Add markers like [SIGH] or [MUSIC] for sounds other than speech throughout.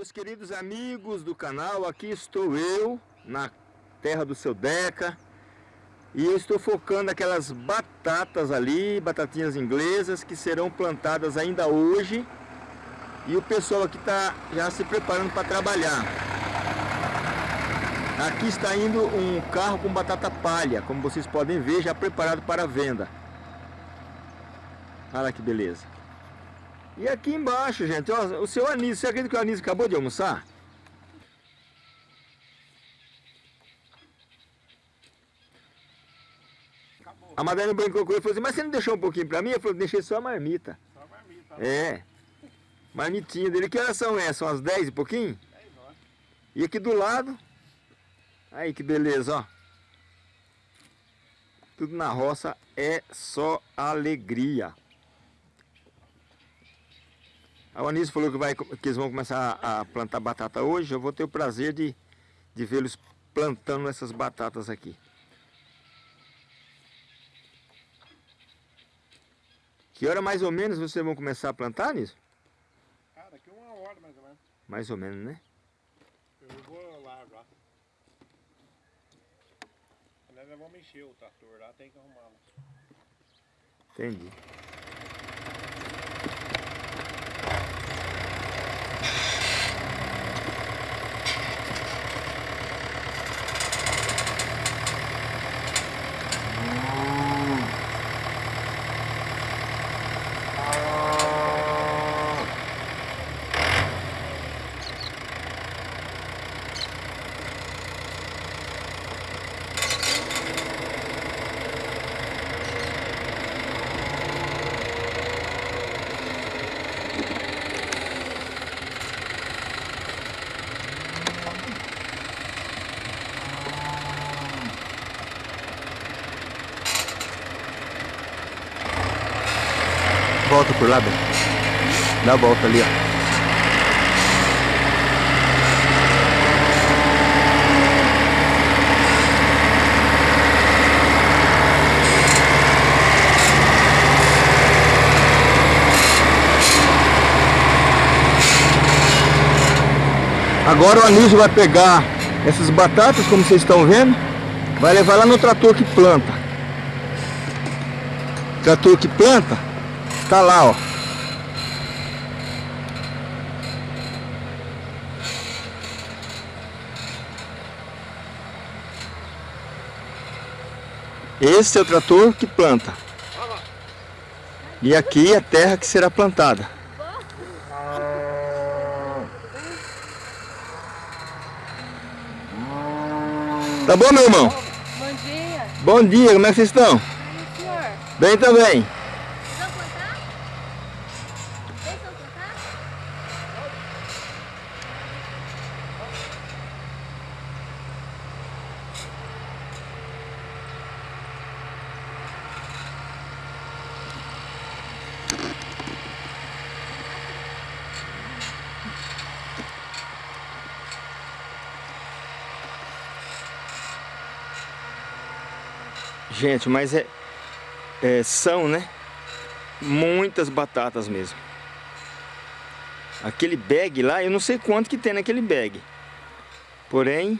Meus queridos amigos do canal, aqui estou eu, na terra do seu Deca. E eu estou focando aquelas batatas ali, batatinhas inglesas, que serão plantadas ainda hoje. E o pessoal aqui está já se preparando para trabalhar. Aqui está indo um carro com batata palha, como vocês podem ver, já preparado para venda. Olha que beleza. E aqui embaixo, gente, ó, o seu Anísio, você acredita que o Anísio acabou de almoçar? Acabou. A Madalena brincou com ele e falou assim, mas você não deixou um pouquinho para mim? Eu falei, deixei só a marmita. Só a marmita. Né? É. Marmitinha dele. Que horas são essas? São as 10 e pouquinho? 10 horas. E aqui do lado, aí que beleza, ó. Tudo na roça é só alegria. A Anísio falou que, vai, que eles vão começar a plantar batata hoje. Eu vou ter o prazer de, de vê-los plantando essas batatas aqui. Que hora mais ou menos vocês vão começar a plantar, Anísio? Cara, daqui uma hora mais ou menos. Mais ou menos, né? Eu vou lá já. Nós vamos encher o trator lá, tem que arrumá-lo. Entendi. Volta por lá, Beto. Dá a volta ali, ó. Agora o Anísio vai pegar essas batatas, como vocês estão vendo, vai levar lá no trator que planta. Trator que planta, Tá lá, ó. Esse é o trator que planta. E aqui é a terra que será plantada. Tá bom, meu irmão? Bom dia. Bom dia, como é que vocês estão? Bem, senhor. Bem também. Gente, mas é, é, são, né? Muitas batatas mesmo. Aquele bag lá, eu não sei quanto que tem naquele bag. Porém,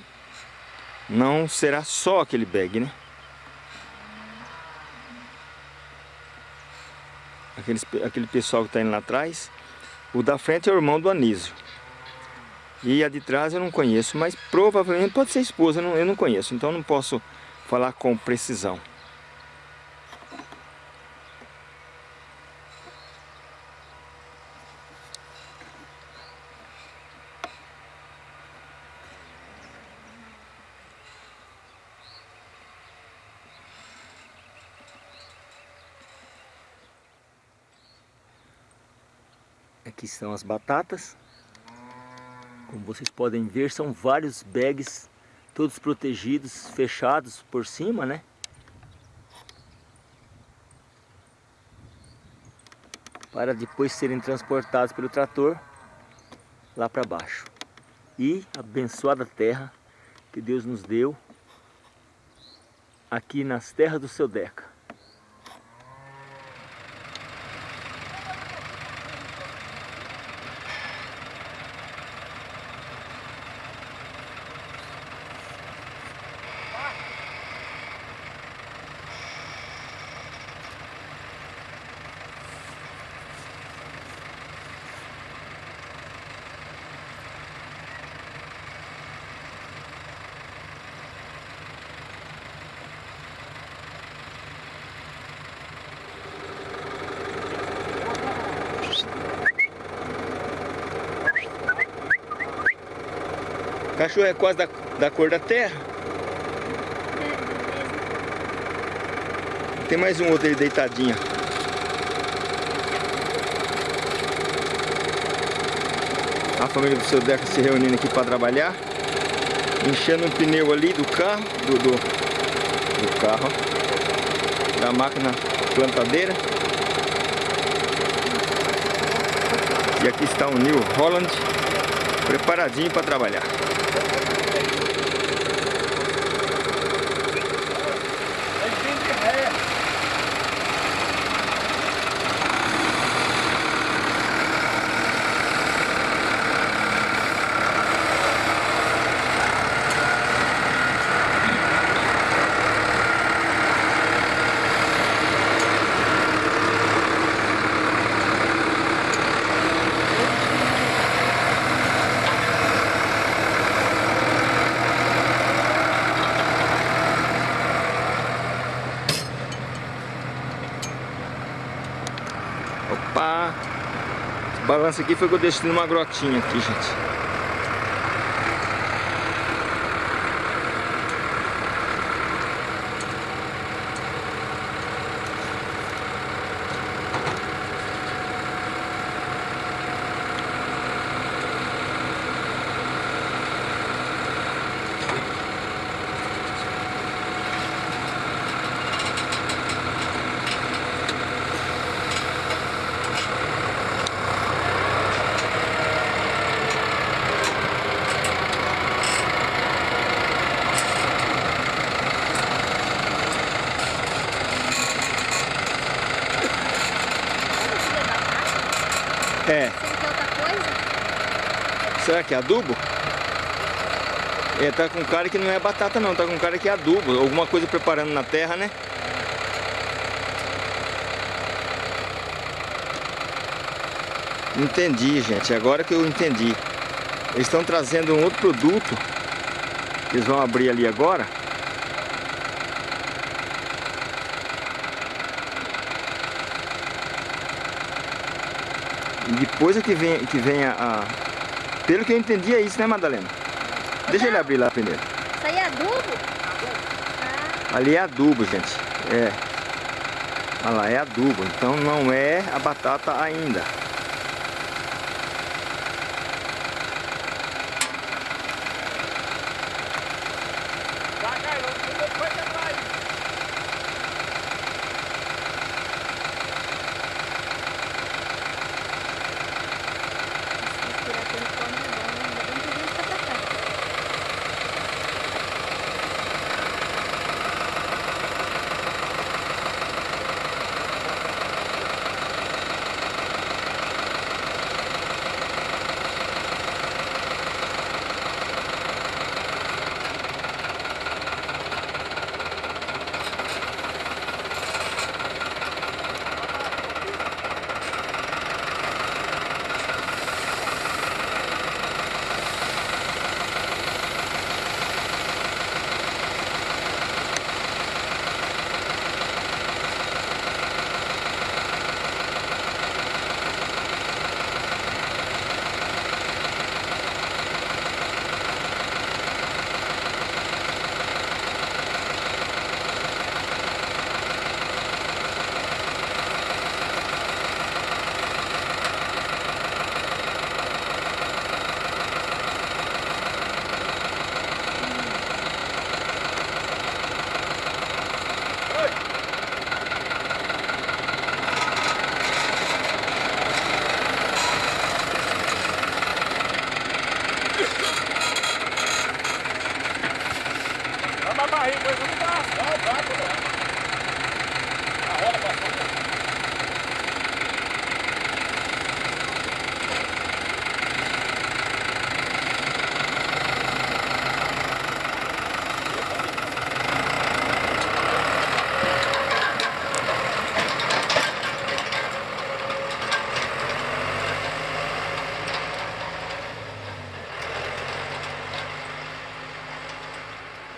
não será só aquele bag, né? Aqueles, aquele pessoal que está indo lá atrás. O da frente é o irmão do Anísio. E a de trás eu não conheço, mas provavelmente pode ser esposa, eu não, eu não conheço. Então não posso falar com precisão. Aqui estão as batatas. Como vocês podem ver, são vários bags todos protegidos, fechados por cima, né? Para depois serem transportados pelo trator lá para baixo. E abençoada terra que Deus nos deu aqui nas terras do seu Deca. Cachorro é quase da, da cor da terra. Tem mais um outro aí deitadinho. A família do seu Deca se reunindo aqui para trabalhar. Enchendo um pneu ali do carro, do, do, do carro, da máquina plantadeira. E aqui está o New Holland preparadinho para trabalhar. Opa! Balanço aqui foi que eu deixei numa grotinha aqui, gente. Será que é adubo? É, tá com cara que não é batata não, tá com cara que é adubo. Alguma coisa preparando na terra, né? Entendi, gente. Agora que eu entendi. Eles estão trazendo um outro produto. Eles vão abrir ali agora. E depois é que vem, que vem a, a- Pelo que eu entendi é isso, né, Madalena? Deixa ele abrir lá primeiro. Isso aí é adubo? Ah, Ali é adubo, gente. É. Olha lá, é adubo. Então não é a batata ainda.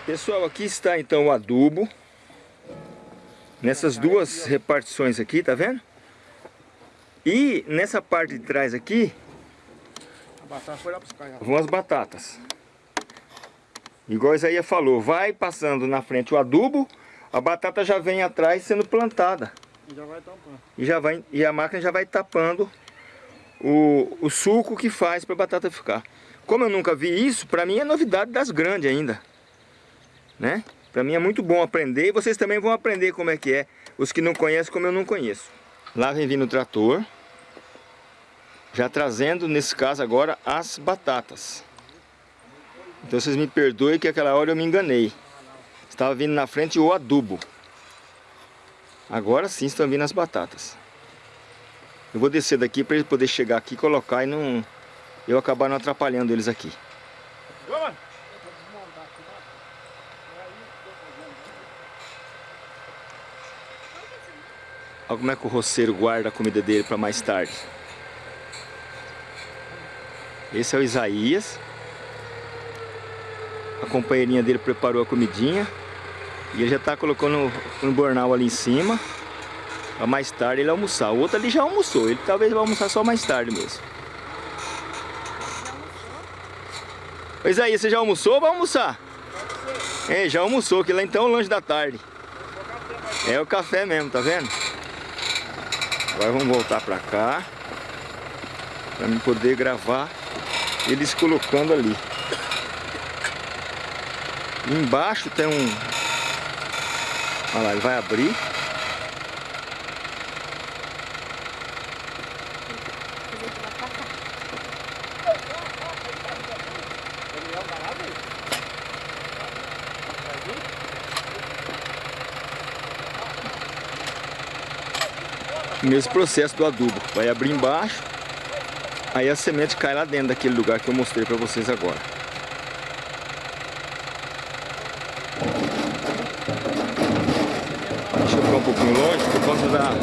Pessoal, aqui está então o adubo. Nessas duas repartições aqui, tá vendo? E nessa parte de trás aqui A batata foi lá buscar. já. vão as batatas. Igual Isaías falou, vai passando na frente o adubo, a batata já vem atrás sendo plantada. E já vai tampando. E, já vai, e a máquina já vai tapando o, o suco que faz para a batata ficar. Como eu nunca vi isso, para mim é novidade das grandes ainda. Né? Para mim é muito bom aprender e vocês também vão aprender como é que é. Os que não conhecem como eu não conheço. Lá vem vindo o trator. Já trazendo, nesse caso agora, as batatas. Então vocês me perdoem que aquela hora eu me enganei. Estava vindo na frente o adubo. Agora sim estão vindo as batatas. Eu vou descer daqui para ele poder chegar aqui colocar e não... Eu acabar não atrapalhando eles aqui. Vamos! Como é que o roceiro guarda a comida dele para mais tarde. Esse é o Isaías. A companheirinha dele preparou a comidinha. E ele já está colocando no bornal ali em cima. Para mais tarde ele almoçar. O outro ali já almoçou. Ele talvez vai almoçar só mais tarde mesmo. Ô Isaías, você já almoçou ou vai almoçar? É, já almoçou, que lá então é o lanche da tarde. É o café mesmo, tá vendo? Agora vamos voltar pra cá. Pra mim poder gravar eles colocando ali. Embaixo tem um... Olha lá, ele vai abrir. O mesmo processo do adubo. Vai abrir embaixo. Aí a semente cai lá dentro daquele lugar que eu mostrei pra vocês agora. Deixa eu ficar um pouquinho longe por conta da...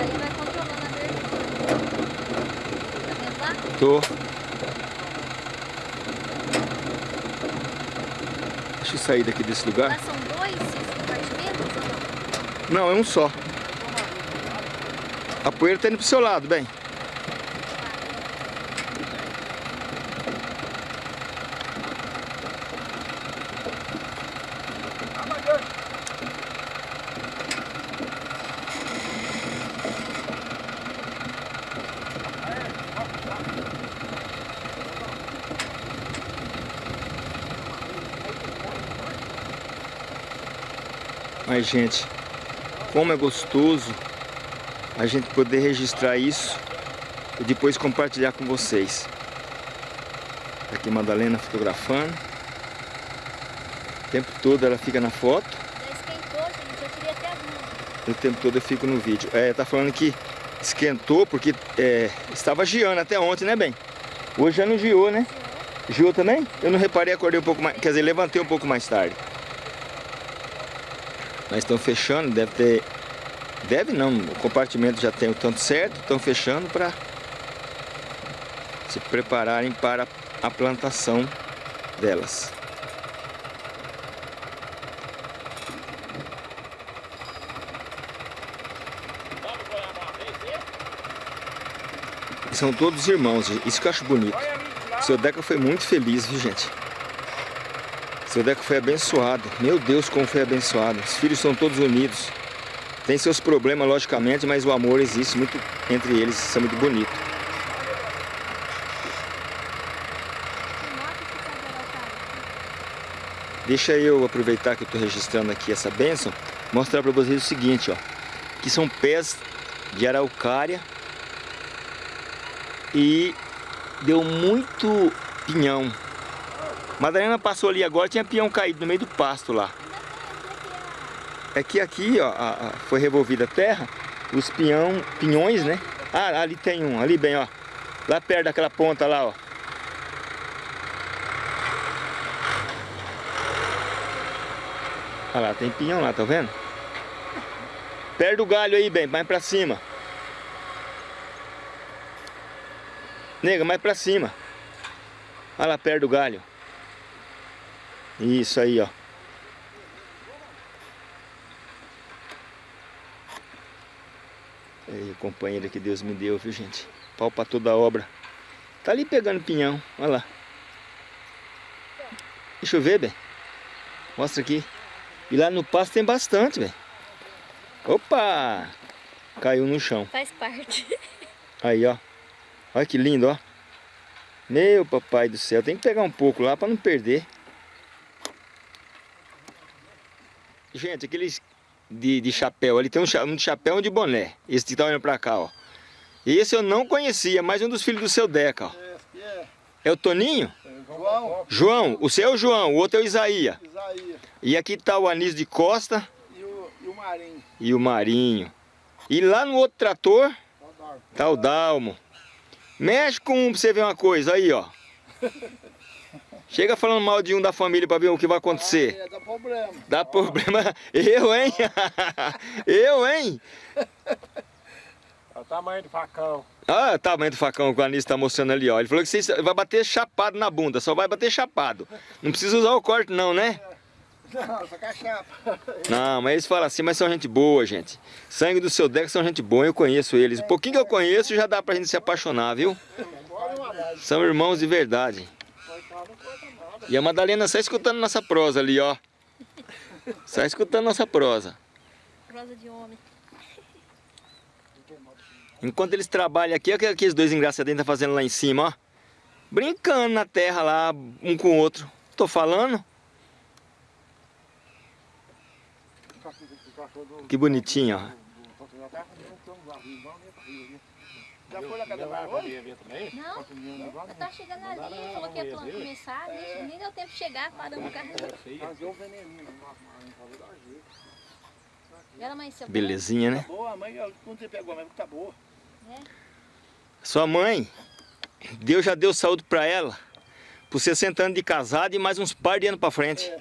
Aí vai controlando a verdura. Tá Tô. Deixa eu sair daqui desse lugar. São dois compartimentos ou não? Não, é um só. A poeira tá indo pro seu lado, bem. Mas, gente, como é gostoso a gente poder registrar isso e depois compartilhar com vocês. Tá Aqui Madalena fotografando. O tempo todo ela fica na foto. Já esquentou, gente. Eu tirei até as luzes. O tempo todo eu fico no vídeo. É, tá falando que esquentou porque é, estava giando até ontem, né, bem? Hoje já não giou, né? Giou também? Eu não reparei, acordei um pouco mais, quer dizer, levantei um pouco mais tarde. Estão fechando, deve ter... Deve não, o compartimento já tem o tanto certo, estão fechando para se prepararem para a plantação delas. São todos irmãos, isso que eu acho bonito. Lá. Seu Deca foi muito feliz, viu gente? Seu Deca foi abençoado. Meu Deus, como foi abençoado. Os filhos são todos unidos. Tem seus problemas, logicamente, mas o amor existe muito entre eles. Isso é muito bonito. Deixa eu aproveitar que eu estou registrando aqui essa bênção, mostrar para vocês o seguinte, ó. Que são pés de araucária e deu muito pinhão. Madalena passou ali agora, tinha pinhão caído no meio do pasto lá. É que aqui, ó, a- a- foi revolvida a terra, os pinhão, pinhões, né? Ah, ali tem um, ali bem, ó. Lá perto daquela ponta lá, ó. Olha lá, tem pinhão lá, tá vendo? Perto do galho aí, bem, mais pra cima. Nega, mais pra cima. Olha lá, perto do galho. Isso aí, ó. Aí, companheiro que Deus me deu, viu, gente? Pau pra toda a obra. Tá ali pegando pinhão, olha lá. Deixa eu ver, bem. Mostra aqui. E lá no pasto tem bastante, velho. Opa! Caiu no chão. Faz parte. [LAUGHS] Aí, ó. Olha que lindo, ó. Meu papai do céu. Tem que pegar um pouco lá para não perder. Gente, aqueles de, de chapéu ali. Tem um, um de chapéu e um de boné. Esse que tá olhando pra cá, ó. Esse eu não conhecia. Mais um dos filhos do seu Deca, ó. É o Toninho? João, João. O seu é o João. O outro é o Isaías. Isaías E aqui tá o Anísio de Costa e o, e o Marinho. e o Marinho. E lá no outro trator tá o Dalmo. Mexe com um pra você ver uma coisa aí, ó. [LAUGHS] Chega falando mal de um da família pra ver o que vai acontecer. É, dá problema. Dá problema. [LAUGHS] Eu, hein? [LAUGHS] Eu, hein? É o tamanho do facão. Olha o tamanho do facão que o Anísio tá mostrando ali, ó. Ele falou que você vai bater chapado na bunda, só vai bater chapado. Não precisa usar o corte não, né? Não, só com a chapa. Não, mas eles falam assim, mas são gente boa, gente. Sangue do seu Deco são gente boa, eu conheço eles. Um pouquinho que eu conheço já dá pra gente se apaixonar, viu? São irmãos de verdade. E a Madalena só escutando nossa prosa ali, ó. Só escutando nossa prosa. Prosa de homem. Enquanto eles trabalham aqui, olha o que aqueles dois engraçadinhos tá fazendo lá em cima, ó. Brincando na terra lá, um com o outro. Tô falando? Que bonitinho, ó. Já foi na casa da Maria? ver também? Não, eu tava chegando ali, falou que ia começar, nem, nem deu tempo de chegar, paramos o carro. Fazer o veneninho. Ela amanheceu. Belezinha, né? Boa, a mãe, quando você pegou a mãe, tá boa. Sua mãe, Deus já deu saúde pra ela. Por 60 anos de casado e mais uns par de anos pra frente.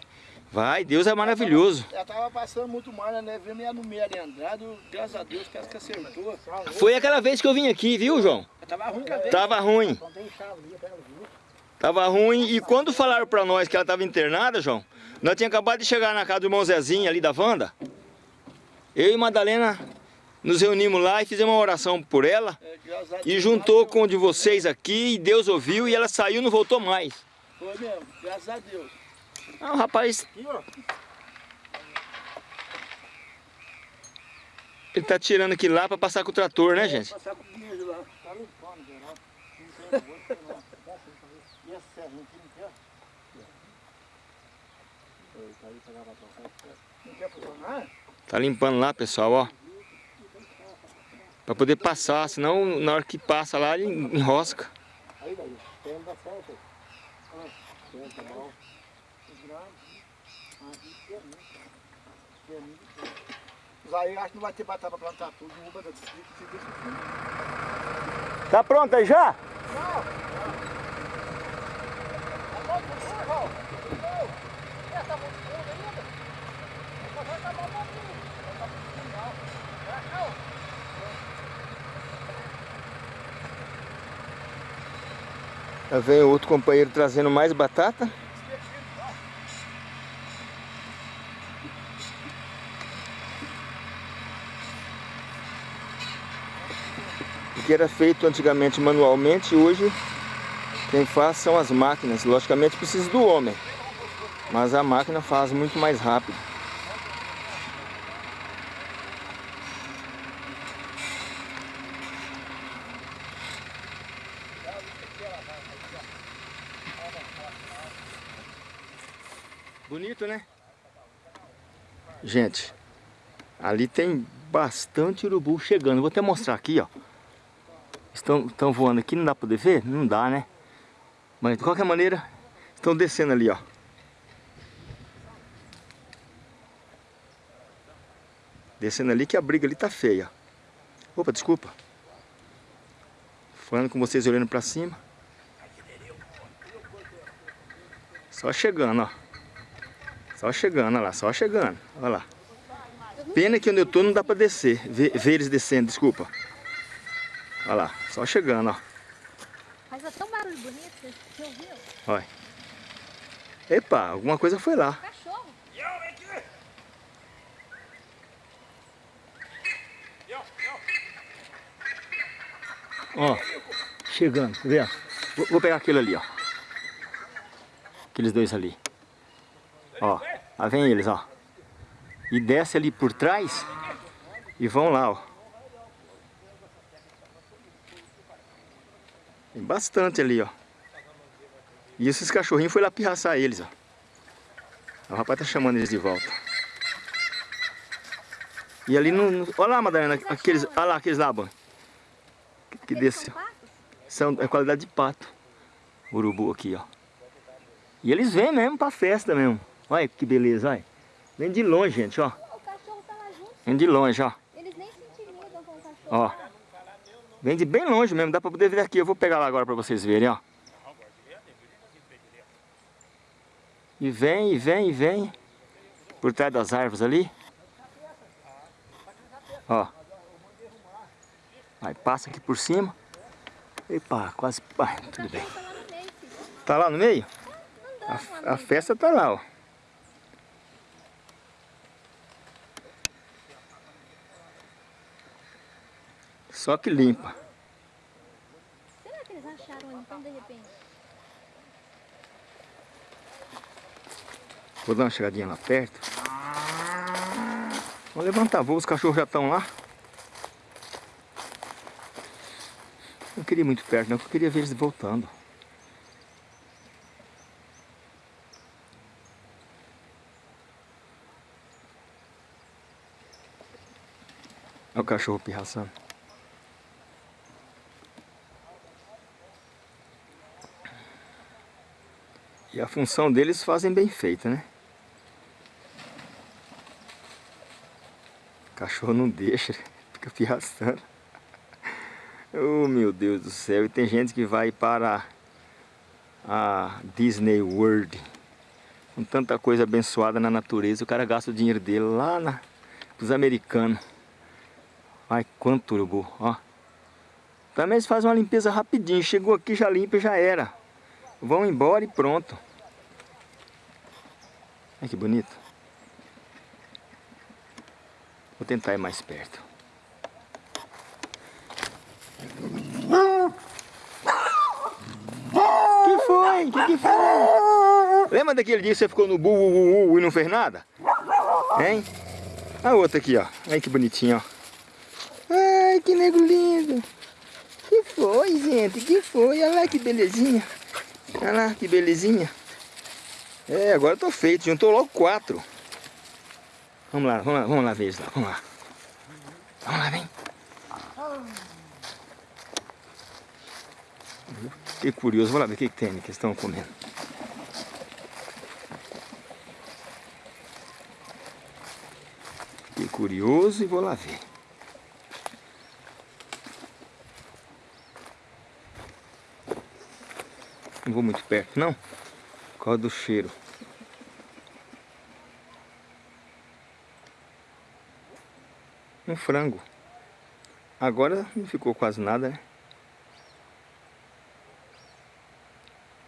Vai, Deus é maravilhoso. Ela tava passando muito mal, né? Vendo ela no meio ali andado, graças a Deus, parece que acertou. Foi aquela vez que eu vim aqui, viu, João? Ela tava ruim a vez. Tava ruim. Tava ruim. E quando falaram pra nós que ela tava internada, João, nós tínhamos acabado de chegar na casa do irmão Zezinho ali da Wanda. Eu e Madalena nos reunimos lá e fizemos uma oração por ela. É, E juntou com o de vocês aqui, e Deus ouviu e ela saiu e não voltou mais. Foi mesmo, graças a Deus. Ah, o rapaz, Aqui, ó. ele tá tirando aqui lá pra passar com o trator, né, gente? Passar com o dinheiro lá. Tá limpando. Não tem não. E essa não tá? Tá lá, pessoal, ó. Pra poder passar, senão na hora que passa lá ele enrosca. Aí, daí. Tem da certo. Lá. Tem, tá bom. Aí acho que não vai ter batata pra plantar tudo, não distrito, se deixa assim. Tá pronto aí já? Já vem o outro companheiro trazendo mais batata. Que era feito antigamente manualmente, hoje quem faz são as máquinas. Logicamente precisa do homem, mas a máquina faz muito mais rápido. Bonito, né? Gente, ali tem bastante urubu chegando. Vou até mostrar aqui, ó. Estão, estão voando aqui, não dá pra poder ver? Não dá, né? Mas de qualquer maneira, estão descendo ali, ó. Descendo ali que a briga ali tá feia. Opa, desculpa. Falando com vocês olhando pra cima. Só chegando, ó. Só chegando, olha lá, só chegando. Olha lá. Pena que onde eu tô não dá pra descer. Ver, ver eles descendo, desculpa. Olha lá, só chegando, ó. Mas é tão barulho bonito, você ouviu? Olha. Epa, alguma coisa foi lá. Cachorro. Ó, chegando, tá vendo? Vou, vou pegar aquele ali, ó. Aqueles dois ali. Ó, lá vem eles, ó. E desce ali por trás e vão lá, ó. Tem bastante ali, ó. E esses cachorrinhos foi lá pirraçar eles, ó. O rapaz tá chamando eles de volta. E ali no... no- Olha lá, Madalena, aqueles... Olha lá, aqueles lá, bom. Que, que desceu. são é qualidade de pato. Urubu aqui, ó. E eles vêm mesmo pra festa mesmo. Olha que beleza, olha. Vem de longe, gente, ó. O cachorro tá lá junto. Vem de longe, ó. Eles nem se intimidam com o cachorro. Ó. Vem de bem longe mesmo, dá pra poder ver aqui. Eu vou pegar lá agora pra vocês verem, ó. E vem, e vem, e vem. Por trás das árvores ali. Ó. Aí passa aqui por cima. Epa, quase... O tudo bem. tá lá no meio, A, a festa tá lá, ó. Só que limpa. Será que eles acharam então de repente? Vou dar uma chegadinha lá perto. Vamos levantar voo, os cachorros já estão lá. Não queria ir muito perto, não, porque eu queria ver eles voltando. Olha o cachorro pirraçando. E a função deles fazem bem feita, né? O cachorro não deixa, [LAUGHS] fica pirraçando. Oh meu Deus do céu, e tem gente que vai para a Disney World com tanta coisa abençoada na natureza, o cara gasta o dinheiro dele lá na, pros americanos. Ai, quanto urubu, ó. Também eles fazem uma limpeza rapidinho, chegou aqui, já limpa e já era. Vão embora e pronto. Olha que bonito. Vou tentar ir mais perto. que foi? Que que foi? Lembra daquele dia que você ficou no bu, e não fez nada? Hein? A outra aqui, ó. Olha que bonitinho, ó. Ai, que nego lindo. Que foi, gente? Que foi? Olha lá que belezinha. Olha lá que belezinha. É, agora eu tô feito. Juntou logo quatro. Vamos lá, vamos lá, vamos lá ver isso lá. Vamos lá. Vamos lá, vem. Fiquei curioso, vou lá ver o que, que tem ali que eles estão comendo. Fiquei curioso e vou lá ver. Não vou muito perto, não. Por causa do cheiro. Um frango. Agora não ficou quase nada, né?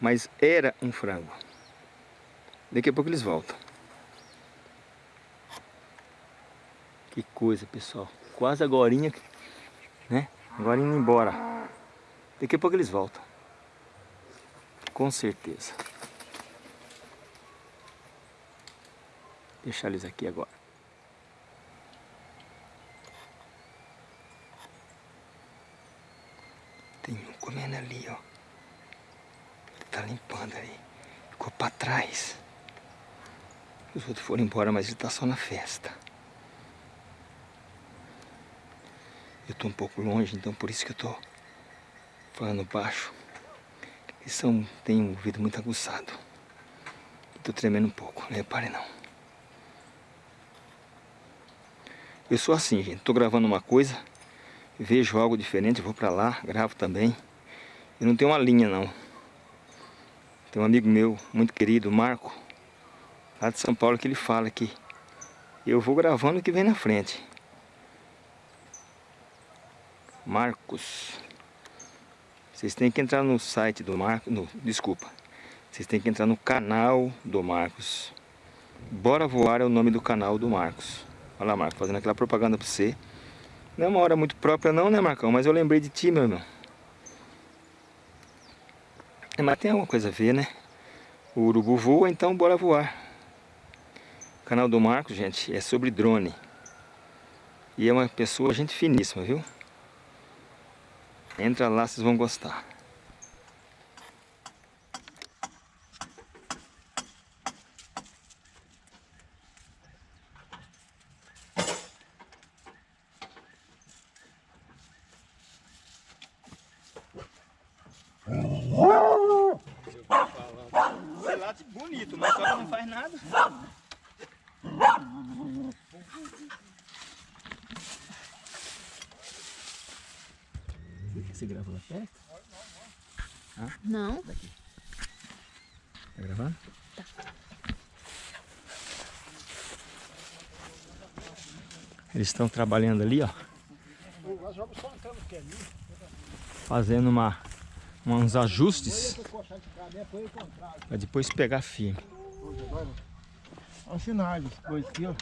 Mas era um frango. Daqui a pouco eles voltam. Que coisa, pessoal. Quase agorinha, né? Agora indo embora. Daqui a pouco eles voltam. Com certeza. Deixar eles aqui agora. Tem um comendo ali, ó. Ele tá limpando ali. Ficou pra trás. Os outros foram embora, mas ele tá só na festa. Eu tô um pouco longe, então por isso que eu tô falando baixo. Eles são, têm um ouvido muito aguçado. Tô tremendo um pouco, não repare não. Eu sou assim, gente. Tô gravando uma coisa, vejo algo diferente, vou pra lá, gravo também. Eu não tenho uma linha, não. Tem um amigo meu, muito querido, Marco, lá de São Paulo, que ele fala que eu vou gravando o que vem na frente. Marcos. Vocês têm que entrar no site do Marco, no, desculpa. Vocês têm que entrar no canal do Marcos. Bora Voar é o nome do canal do Marcos. Olha lá, Marcos, fazendo aquela propaganda pra você. Não é uma hora muito própria não, né, Marcão? Mas eu lembrei de ti, meu irmão. É, mas tem alguma coisa a ver, né? O urubu voa, então bora voar. O canal do Marcos, gente, é sobre drone. E é uma pessoa, gente finíssima, viu? Entra lá, vocês vão gostar. Você late bonito, mas só não faz nada. Você gravou lá perto? Não. Tá gravando? Eles estão trabalhando ali, ó. Fazendo uma, uns ajustes para depois pegar firme. Olha o sinal coisas aqui, ó.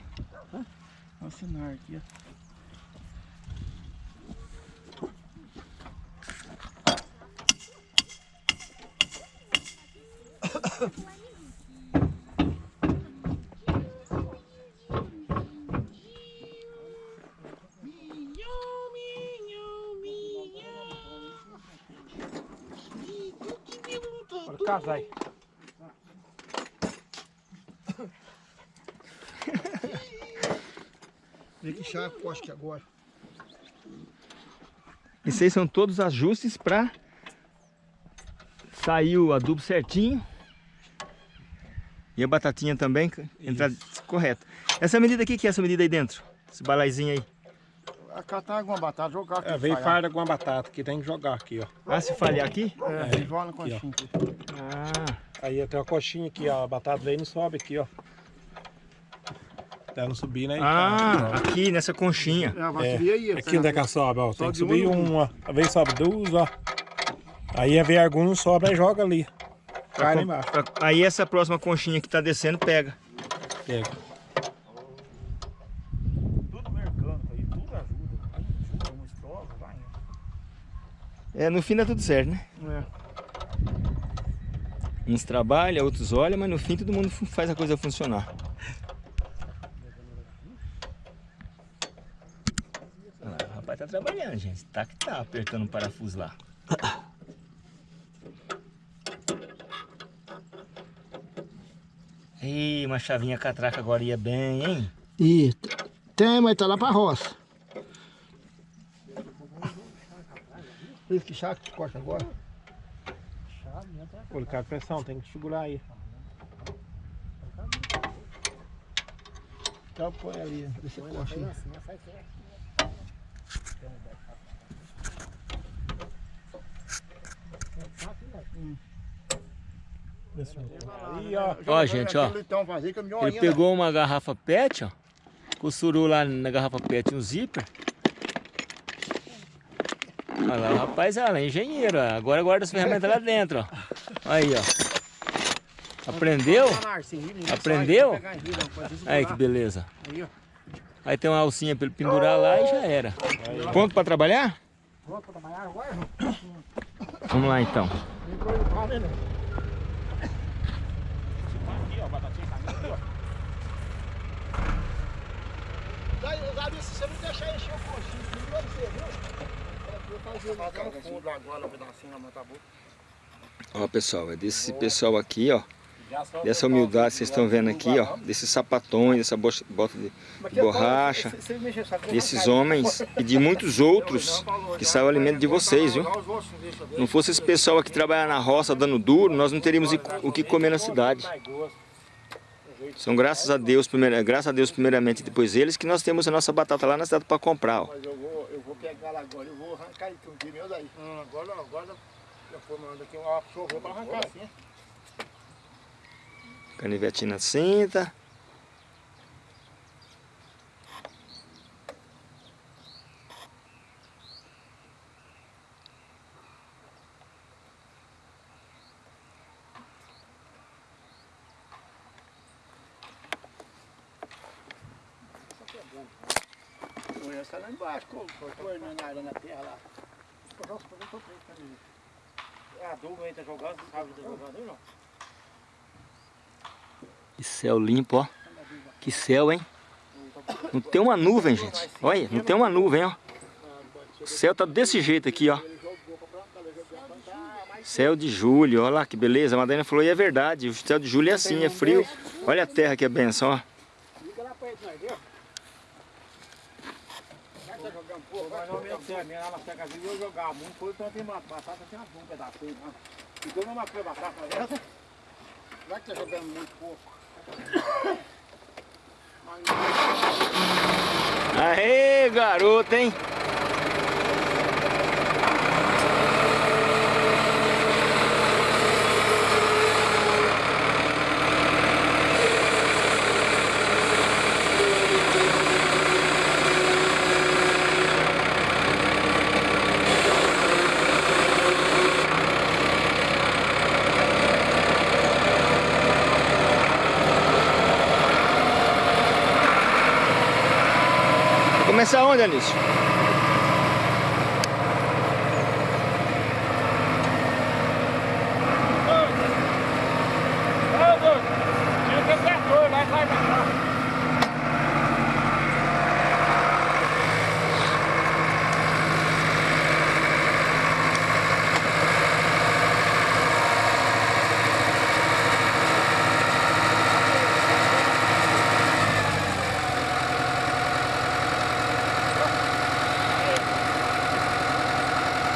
Olha o sinal aqui, ó. Bora casar aí. Vem chaco, acho que agora. Esses aí são todos ajustes para sair o adubo certinho. E a batatinha também entrar correta. Essa medida aqui, que é essa medida aí dentro? Esse balaizinho aí. Catar alguma batata, jogar aqui. É, veio falhar. farda com uma batata que tem que jogar aqui, ó. Ah, se falhar aqui? É, é. joga na conchinha. aqui. Ah, Aí tem uma coxinha aqui, ó. A batata e não sobe aqui, ó. Ela não subir, né? ah aqui nessa conchinha. É, aí. Aqui onde é que ela sobe, ó. Tem que subir uma. Às vezes sobe duas, ó. Aí a veio algum não sobe, aí joga ali. Cai lá embaixo. Pra- Aí essa próxima conchinha que tá descendo pega. Pega. Tudo mercando aí, tudo ajuda. Ajuda, uma vai. É, no fim dá tudo certo, né? É. Uns trabalham, outros olham, mas no fim todo mundo faz a coisa funcionar. Olha lá, o rapaz tá trabalhando, gente. Tá que tá apertando o parafuso lá. Ih, uma chavinha catraca agora ia bem, hein? E tem, mas tá lá pra roça. Por isso que chaco que corta agora. Colocar a pressão, tem que segurar aí. Então põe ali, deixa eu aí. Ó. Ó, gente, ó. Ele pegou uma garrafa PET, ó. Costurou lá na garrafa PET um zíper. Olha lá, o rapaz ela é engenheiro, ó. agora guarda as ferramentas lá dentro, ó. Aí, ó. Aprendeu? Aprendeu? Aí que beleza. Aí tem uma alcinha pra ele pendurar lá e já era. Pronto pra trabalhar? Pronto pra trabalhar agora? Vamos lá então. Entrou no carro, né? Aqui, ó. Batatinha caindo aqui, ó. Daí, se você não deixar encher o coxinho, não ser, viu? Agora, um pedacinho tá? Ó pessoal, é desse pessoal aqui, ó. Dessa humildade que vocês estão vendo aqui, ó. Desses sapatões, dessa bo- bota de de borracha. Desses homens e de muitos outros que saiu o alimento de vocês, viu? Não fosse esse pessoal aqui trabalhar na roça dando duro, nós não teríamos o que comer na cidade. São graças a Deus, primeira, graças a Deus primeiramente, e depois eles, que nós temos a nossa batata lá na cidade para comprar, ó. Mas eu vou, eu vou pegar lá agora, eu vou arrancar ele com o meu daí. Hum, agora, agora, eu vou mandar aqui uma pra arrancar assim. A na cinta. O resto tá lá embaixo, cortando na área na terra lá. É, a dúvida ainda tá jogando, sabe da tá jogada não? Que céu limpo, ó. Que céu, hein? Não tem uma nuvem, gente. Olha, não tem uma nuvem, ó. O céu tá desse jeito aqui, ó. Céu de julho, olha lá que beleza. A Madalena falou, e é verdade. O céu de julho é assim, é frio. Olha a terra que é benção, ó. Já que tá jogando muito pouco. Aê, garoto, hein? Vai começar onde, Anísio? Ô, doido, tinha que ter trator, vai, vai, vai.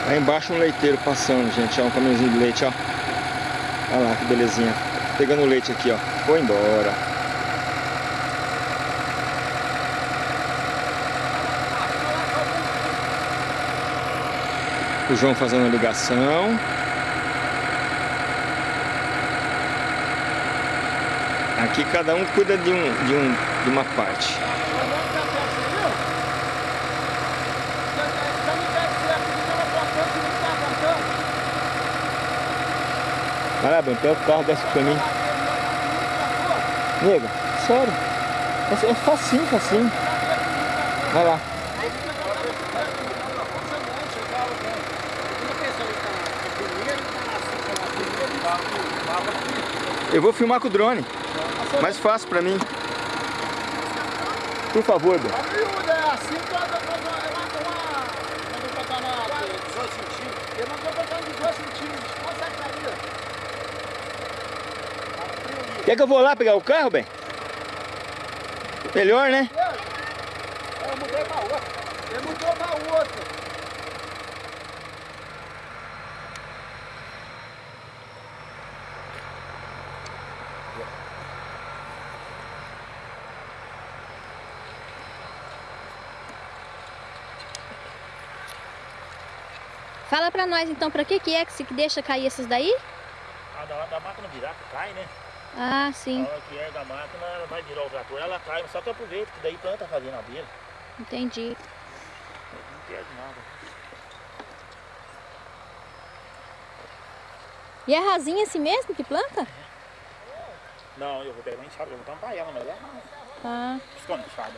Lá embaixo um leiteiro passando, gente, ó, um caminhãozinho de leite, ó. Olha lá que belezinha. Pegando o leite aqui, ó. Foi embora. O João fazendo a ligação. Aqui cada um cuida de, um, de, um, de uma parte. Bruno, pega o carro, desce pra mim. Nega, sério. É, facinho, facinho. Vai lá. Eu vou filmar com o drone. Mais fácil pra mim. Por favor, Bruno. A miúda é assim, toda, toda, ela tem uma... Mandou botar na... 18 centímetros. Ele mandou botar nos 18 centímetros. Consegue cair. Tá frio ali. Quer que eu vou lá pegar o carro, bem? Melhor, né? Eu mudei pra outra. Ele mudou pra outra. Fala pra nós então, pra que que é que se deixa cair esses daí? A da, da máquina virar, que cai, né? Ah, A sim, hora que é da máquina, ela vai virar o trator, ela cai, só que aproveita, que daí planta fazendo na beira. entendi. Não perde nada. E é rasinha assim mesmo que planta? Não, eu vou pegar uma enxada, eu vou tampar ela, mas é Ah, esconde enxada.